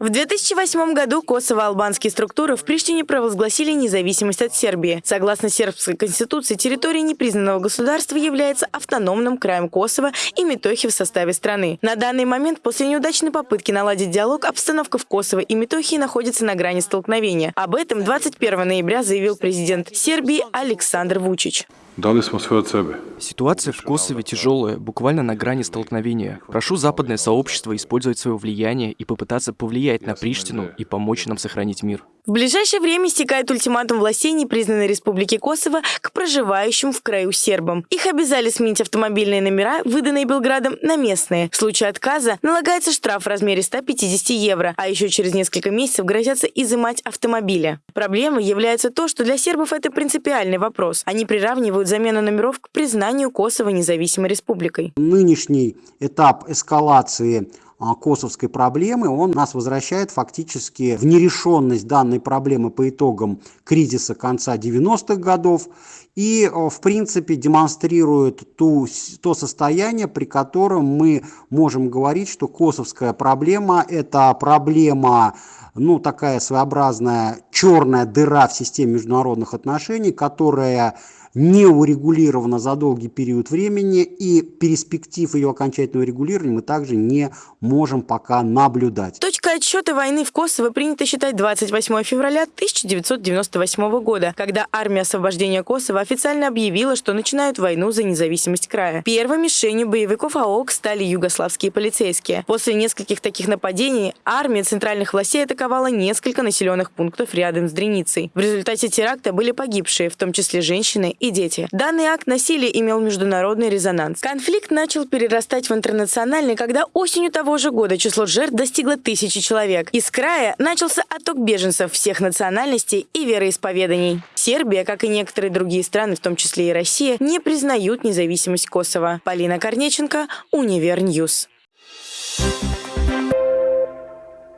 В 2008 году косово-албанские структуры в Приштине провозгласили независимость от Сербии. Согласно сербской конституции, территория непризнанного государства является автономным краем Косово и Метохи в составе страны. На данный момент, после неудачной попытки наладить диалог, обстановка в Косово и Метохии находится на грани столкновения. Об этом 21 ноября заявил президент Сербии Александр Вучич. Дали smo sve od sebe. Ситуация в Косове тяжелая, буквально на грани столкновения. Прошу западное сообщество использовать свое влияние и попытаться повлиять на Приштину и помочь нам сохранить мир. В ближайшее время истекает ультиматум властей непризнанной Республики Косово к проживающим в краю сербам. Их обязали сменить автомобильные номера, выданные Белградом, на местные. В случае отказа налагается штраф в размере 150 евро, а еще через несколько месяцев грозятся изымать автомобили. Проблемой является то, что для сербов это принципиальный вопрос. Они приравнивают замену номеров к признанию Косово независимой республикой. Нынешний этап эскалации косовской проблемы, он нас возвращает фактически в нерешенность данной проблемы по итогам кризиса конца 90-х годов и, а, в принципе, демонстрирует ту, то состояние, при котором мы можем говорить, что косовская проблема – это проблема ну, такая своеобразная черная дыра в системе международных отношений, которая не урегулирована за долгий период времени и перспектив ее окончательного регулирования мы также не можем пока наблюдать. Точка отсчета войны в Косово принято считать 28 февраля 1998 года, когда армия освобождения Косово официально объявила, что начинают войну за независимость края. Первой мишенью боевиков АОК стали югославские полицейские. После нескольких таких нападений армия центральных властей атаковала несколько населенных пунктов рядом с Дреницей. В результате теракта были погибшие, в том числе женщины и дети. Данный акт насилия имел международный резонанс. Конфликт начал перерастать в интернациональный, когда осенью того же года число жертв достигло тысячи человек. Из края начался отток беженцев всех национальностей и вероисповеданий. Сербия, как и некоторые другие страны, в том числе и Россия, не признают независимость Косово. Полина Корнеченко, Универ News.